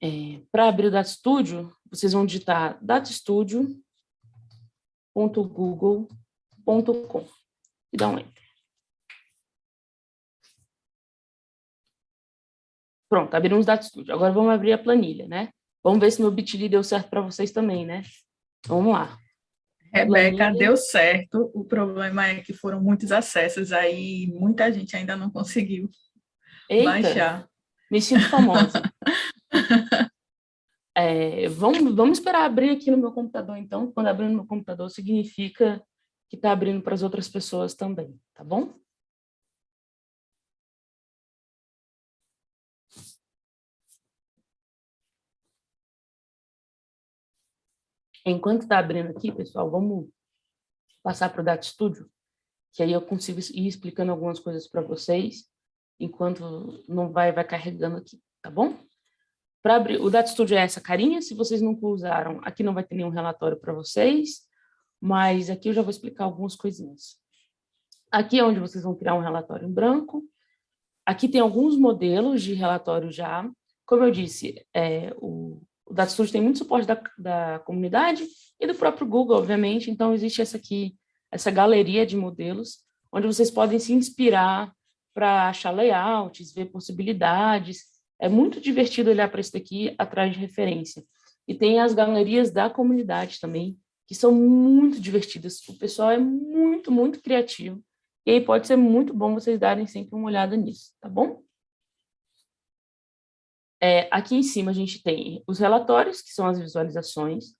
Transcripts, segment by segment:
É, Para abrir o Data Studio, vocês vão digitar datastudio.google.com e dar um Enter. Pronto, abrimos o Data Studio. Agora vamos abrir a planilha, né? Vamos ver se meu Bitly deu certo para vocês também, né? Vamos lá. Rebeca, planilha. deu certo. O problema é que foram muitos acessos, aí muita gente ainda não conseguiu Eita, baixar. Me sinto famosa. é, vamos, vamos esperar abrir aqui no meu computador, então. Quando abrir no meu computador, significa que está abrindo para as outras pessoas também, tá bom? Enquanto está abrindo aqui, pessoal, vamos passar para o Data Studio, que aí eu consigo ir explicando algumas coisas para vocês, enquanto não vai, vai carregando aqui, tá bom? Para abrir, o Data Studio é essa carinha, se vocês nunca usaram, aqui não vai ter nenhum relatório para vocês, mas aqui eu já vou explicar algumas coisinhas. Aqui é onde vocês vão criar um relatório em branco, aqui tem alguns modelos de relatório já, como eu disse, é, o, o Data Studio tem muito suporte da, da comunidade e do próprio Google, obviamente, então existe essa aqui, essa galeria de modelos, onde vocês podem se inspirar para achar layouts, ver possibilidades. É muito divertido olhar para isso daqui atrás de referência. E tem as galerias da comunidade também, que são muito divertidas. O pessoal é muito, muito criativo. E aí pode ser muito bom vocês darem sempre uma olhada nisso, tá bom? É, aqui em cima a gente tem os relatórios, que são as visualizações,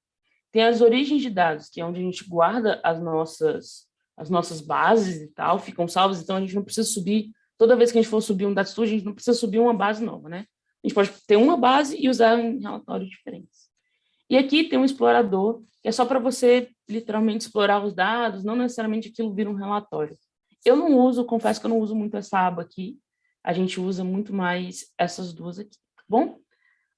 tem as origens de dados, que é onde a gente guarda as nossas, as nossas bases e tal, ficam salvas, então a gente não precisa subir, toda vez que a gente for subir um data studio, a gente não precisa subir uma base nova, né? A gente pode ter uma base e usar em relatórios diferentes. E aqui tem um explorador, que é só para você literalmente explorar os dados, não necessariamente aquilo vira um relatório. Eu não uso, confesso que eu não uso muito essa aba aqui, a gente usa muito mais essas duas aqui bom?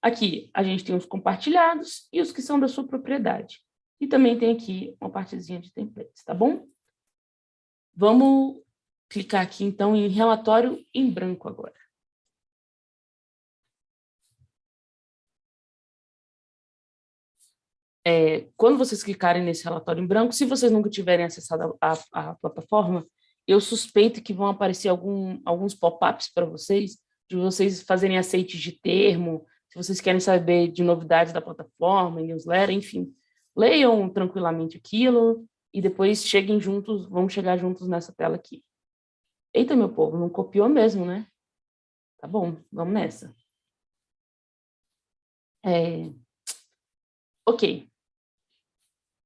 Aqui a gente tem os compartilhados e os que são da sua propriedade. E também tem aqui uma partezinha de templates, tá bom? Vamos clicar aqui, então, em relatório em branco agora. É, quando vocês clicarem nesse relatório em branco, se vocês nunca tiverem acessado a, a, a plataforma, eu suspeito que vão aparecer algum, alguns pop-ups para vocês, de vocês fazerem aceites de termo, se vocês querem saber de novidades da plataforma, newsletter, enfim, leiam tranquilamente aquilo e depois cheguem juntos, vamos chegar juntos nessa tela aqui. Eita, meu povo, não copiou mesmo, né? Tá bom, vamos nessa. É... Ok.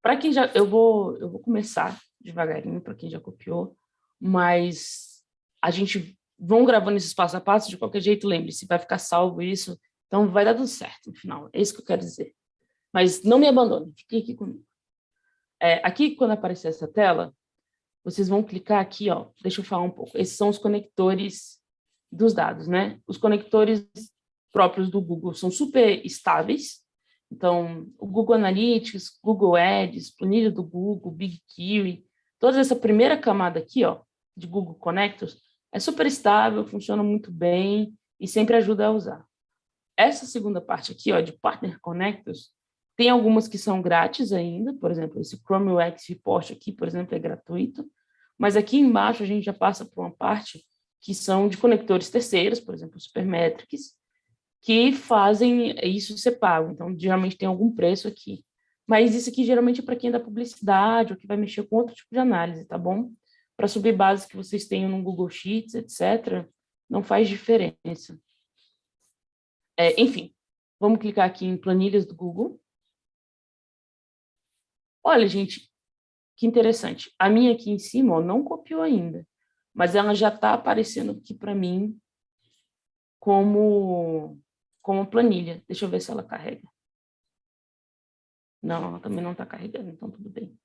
Para quem já... Eu vou, eu vou começar devagarinho, para quem já copiou, mas a gente vão gravando esses passo a passo, de qualquer jeito, lembre-se, vai ficar salvo isso, então vai dar tudo certo no final, é isso que eu quero dizer. Mas não me abandone, fique aqui comigo. É, aqui, quando aparecer essa tela, vocês vão clicar aqui, ó, deixa eu falar um pouco, esses são os conectores dos dados, né? Os conectores próprios do Google são super estáveis, então, o Google Analytics, Google Ads, planilha do Google, BigQuery, toda essa primeira camada aqui, ó, de Google Connectors, é super estável, funciona muito bem e sempre ajuda a usar. Essa segunda parte aqui, ó, de Partner Connectors, tem algumas que são grátis ainda, por exemplo, esse Chrome UX Report aqui, por exemplo, é gratuito, mas aqui embaixo a gente já passa por uma parte que são de conectores terceiros, por exemplo, Supermetrics, que fazem isso ser pago, então geralmente tem algum preço aqui. Mas isso aqui geralmente é para quem é da publicidade ou que vai mexer com outro tipo de análise, tá bom? para subir bases que vocês tenham no Google Sheets, etc., não faz diferença. É, enfim, vamos clicar aqui em planilhas do Google. Olha, gente, que interessante. A minha aqui em cima ó, não copiou ainda, mas ela já está aparecendo aqui para mim como, como planilha. Deixa eu ver se ela carrega. Não, ela também não está carregando, então tudo bem.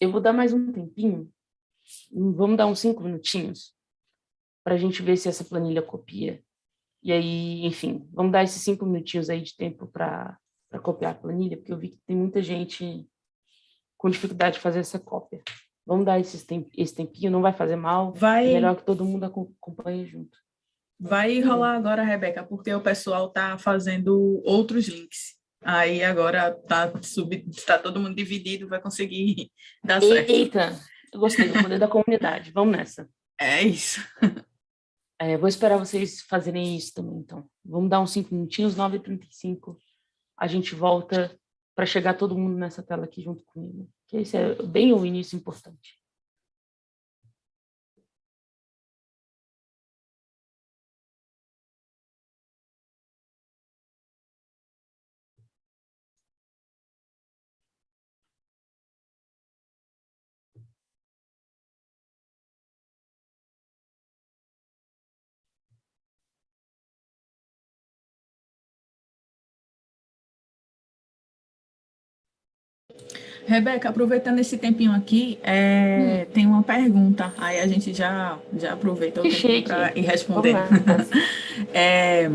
Eu vou dar mais um tempinho, vamos dar uns cinco minutinhos, para a gente ver se essa planilha copia. E aí, enfim, vamos dar esses cinco minutinhos aí de tempo para copiar a planilha, porque eu vi que tem muita gente com dificuldade de fazer essa cópia. Vamos dar esse, temp esse tempinho, não vai fazer mal, vai... é melhor que todo mundo acompanhe junto. Vai rolar agora, Rebeca, porque o pessoal está fazendo outros links. Aí agora tá, sub, tá todo mundo dividido, vai conseguir dar certo. Eita, eu gostei do poder da comunidade. Vamos nessa. É isso. É, vou esperar vocês fazerem isso também, então. Vamos dar uns 5 minutinhos, 9h35. A gente volta para chegar todo mundo nessa tela aqui junto comigo. Que esse é bem o início importante. Rebeca, aproveitando esse tempinho aqui, é, hum. tem uma pergunta, aí a gente já, já aproveita o tempo para ir respondendo. é,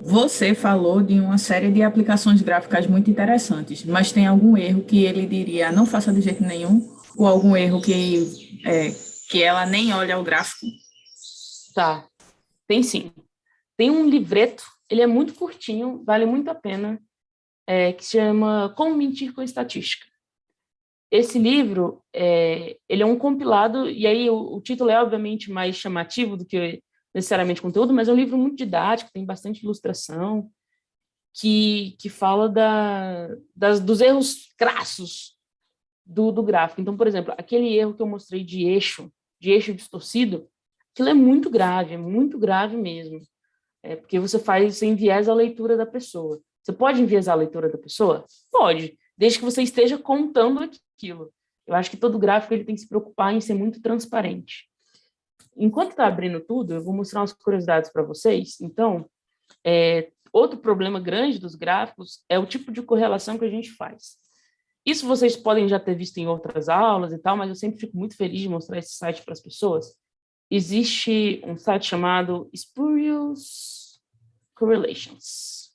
você falou de uma série de aplicações gráficas muito interessantes, mas tem algum erro que ele diria não faça de jeito nenhum? Ou algum erro que, é, que ela nem olha o gráfico? Tá, tem sim. Tem um livreto, ele é muito curtinho, vale muito a pena é, que se chama Como Mentir com Estatística. Esse livro, é, ele é um compilado, e aí o, o, título é obviamente mais chamativo do que necessariamente conteúdo, mas é um livro muito didático, tem bastante ilustração, que, que fala da, das, dos erros crassos do, do gráfico. Então, por exemplo, aquele erro que eu mostrei de eixo, de eixo distorcido, aquilo é muito grave, é muito grave mesmo. É porque você faz, você enviesa a leitura da pessoa. Você pode enviesar a leitura da pessoa? Pode, desde que você esteja contando aquilo. Eu acho que todo gráfico ele tem que se preocupar em ser muito transparente. Enquanto está abrindo tudo, eu vou mostrar umas curiosidades para vocês. Então, é, outro problema grande dos gráficos é o tipo de correlação que a gente faz. Isso vocês podem já ter visto em outras aulas e tal, mas eu sempre fico muito feliz de mostrar esse site para as pessoas. Existe um site chamado Spurious Correlations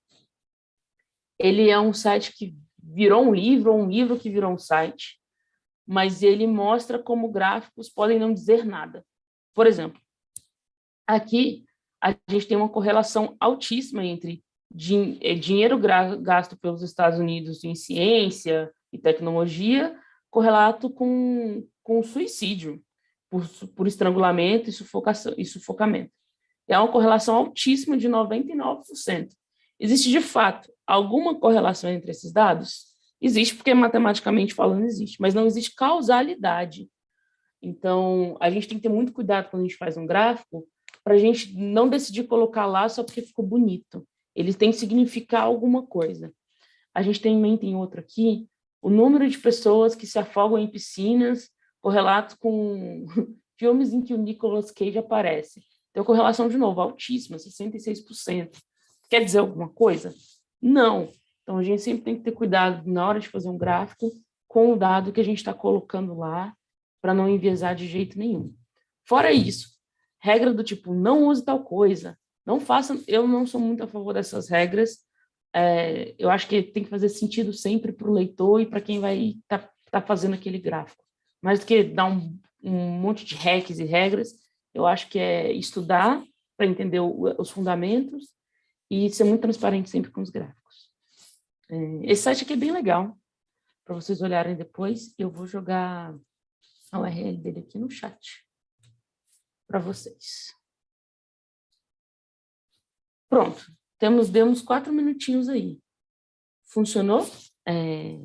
ele é um site que virou um livro, ou um livro que virou um site, mas ele mostra como gráficos podem não dizer nada. Por exemplo, aqui a gente tem uma correlação altíssima entre din eh, dinheiro gasto pelos Estados Unidos em ciência e tecnologia correlato com, com suicídio por, por estrangulamento e, sufocação, e sufocamento. É uma correlação altíssima de 99%. Existe, de fato, alguma correlação entre esses dados? Existe, porque matematicamente falando existe, mas não existe causalidade. Então, a gente tem que ter muito cuidado quando a gente faz um gráfico, para a gente não decidir colocar lá só porque ficou bonito. Ele tem que significar alguma coisa. A gente tem em mente em outro aqui, o número de pessoas que se afogam em piscinas, correlato com filmes em que o Nicolas Cage aparece. Tem correlação, de novo, altíssima, 66%. Quer dizer alguma coisa? Não. Então, a gente sempre tem que ter cuidado na hora de fazer um gráfico com o dado que a gente está colocando lá para não enviesar de jeito nenhum. Fora isso, regra do tipo, não use tal coisa, não faça... Eu não sou muito a favor dessas regras. É, eu acho que tem que fazer sentido sempre para o leitor e para quem vai estar tá, tá fazendo aquele gráfico. Mais do que dar um, um monte de hacks e regras, eu acho que é estudar para entender o, os fundamentos e ser muito transparente sempre com os gráficos. É, esse site aqui é bem legal, para vocês olharem depois. Eu vou jogar a URL dele aqui no chat para vocês. Pronto, temos, demos quatro minutinhos aí. Funcionou? É...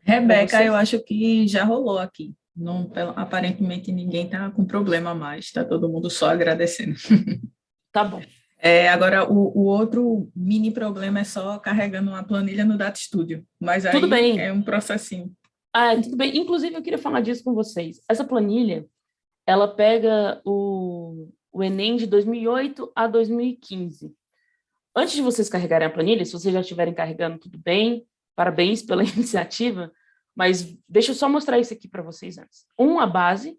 Rebeca, eu acho que já rolou aqui. Não, aparentemente ninguém está com problema mais, está todo mundo só agradecendo. Tá bom. É, agora, o, o, outro mini problema é só carregando uma planilha no Data Studio, mas aí tudo bem. é um processinho. Ah, tudo bem. Inclusive, eu queria falar disso com vocês. Essa planilha, ela pega o, o Enem de 2008 a 2015. Antes de vocês carregarem a planilha, se vocês já estiverem carregando, tudo bem, parabéns pela iniciativa, mas deixa eu só mostrar isso aqui para vocês antes. Um, a base.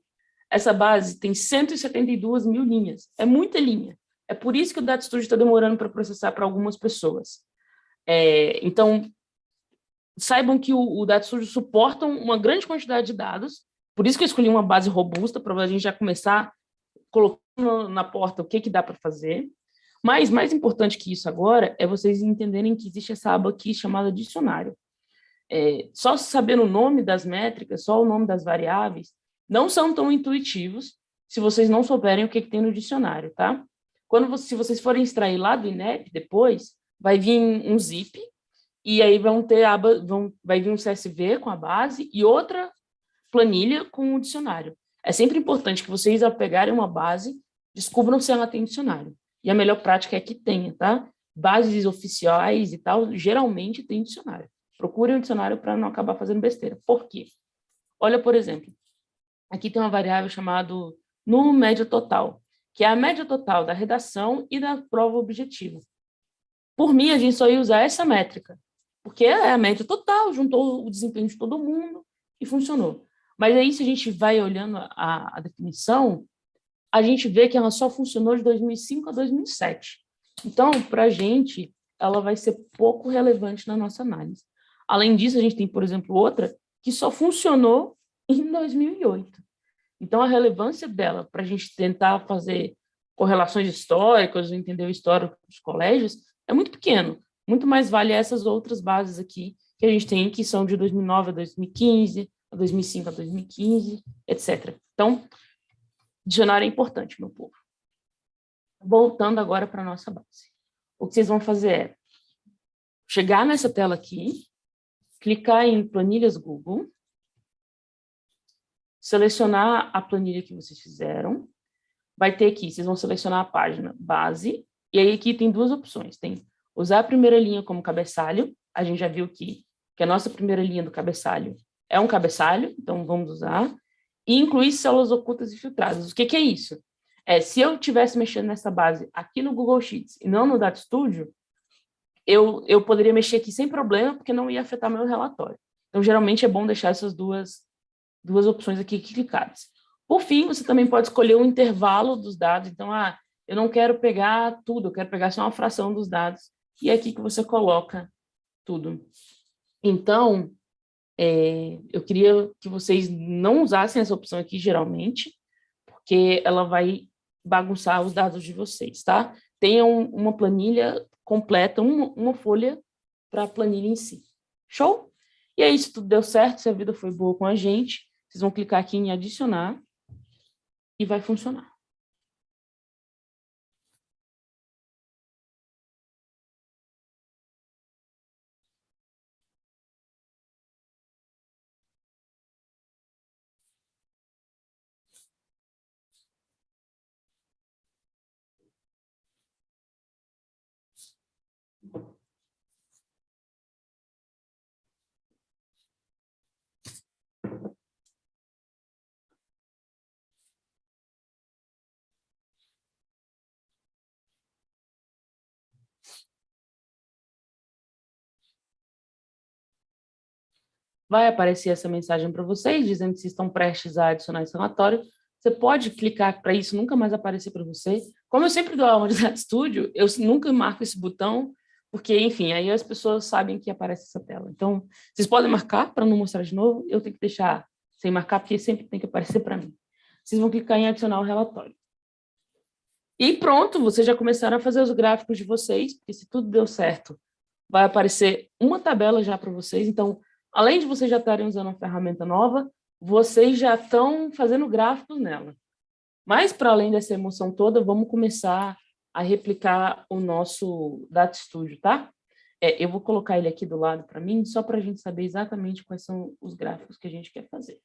Essa base tem 172 mil linhas. É muita linha. É por isso que o Data Studio está demorando para processar para algumas pessoas. É, então, saibam que o, o Data Studio suporta uma grande quantidade de dados, por isso que eu escolhi uma base robusta, para a gente já começar colocando na porta o que, que dá para fazer. Mas, mais importante que isso agora, é vocês entenderem que existe essa aba aqui chamada dicionário. É, só saber o nome das métricas, só o nome das variáveis, não são tão intuitivos se vocês não souberem o que, que tem no dicionário, tá? Quando você, se vocês forem extrair lá do INEP depois, vai vir um zip, e aí vão ter aba, vão, vai vir um CSV com a base e outra planilha com o dicionário. É sempre importante que vocês, ao pegarem uma base, descubram se ela tem dicionário. E a melhor prática é que tenha, tá? Bases oficiais e tal, geralmente tem dicionário. Procurem um dicionário para não acabar fazendo besteira. Por quê? Olha, por exemplo, aqui tem uma variável chamada número médio total, que é a média total da redação e da prova objetiva. Por mim, a gente só ia usar essa métrica, porque é a média total, juntou o desempenho de todo mundo e funcionou. Mas aí, se a gente vai olhando a, a definição, a gente vê que ela só funcionou de 2005 a 2007. Então, para a gente, ela vai ser pouco relevante na nossa análise. Além disso, a gente tem, por exemplo, outra que só funcionou em 2008. Então, a relevância dela para a gente tentar fazer correlações históricas, entender o histórico dos colégios, é muito pequeno. Muito mais vale essas outras bases aqui que a gente tem, que são de 2009 a 2015, a 2005 a 2015, etc. Então, dicionário é importante, meu povo. Voltando agora para a nossa base. O que vocês vão fazer é chegar nessa tela aqui, clicar em planilhas Google, selecionar a planilha que vocês fizeram, vai ter aqui, vocês vão selecionar a página base, e aí aqui tem duas opções, tem usar a primeira linha como cabeçalho, a gente já viu que, que a nossa primeira linha do cabeçalho é um cabeçalho, então vamos usar, e incluir células ocultas e filtradas. O que, que é isso? É, se eu estivesse mexendo nessa base aqui no Google Sheets e não no Data Studio, eu, eu poderia mexer aqui sem problema, porque não ia afetar meu relatório. Então, geralmente é bom deixar essas duas, duas opções aqui clicadas. Por fim, você também pode escolher o intervalo dos dados. Então, ah, eu não quero pegar tudo, eu quero pegar só uma fração dos dados. E é aqui que você coloca tudo. Então, é, eu queria que vocês não usassem essa opção aqui, geralmente, porque ela vai bagunçar os dados de vocês, tá? Tenham uma planilha completa, uma, uma folha para a planilha em si. Show? E aí, se tudo deu certo, se a vida foi boa com a gente, vocês vão clicar aqui em adicionar e vai funcionar. Vai aparecer essa mensagem para vocês, dizendo que estão prestes a adicionar esse relatório. Você pode clicar para isso nunca mais aparecer para você. Como eu sempre dou aula de Studio, eu nunca marco esse botão, porque, enfim, aí as pessoas sabem que aparece essa tela. Então, vocês podem marcar para não mostrar de novo, eu tenho que deixar sem marcar, porque sempre tem que aparecer para mim. Vocês vão clicar em adicionar o relatório. E pronto, vocês já começaram a fazer os gráficos de vocês, porque se tudo deu certo, vai aparecer uma tabela já para vocês. Então, além de vocês já estarem usando uma ferramenta nova, vocês já estão fazendo gráficos nela. Mas, para além dessa emoção toda, vamos começar a replicar o nosso Data Studio, tá? É, eu vou colocar ele aqui do lado para mim, só para a gente saber exatamente quais são os gráficos que a gente quer fazer.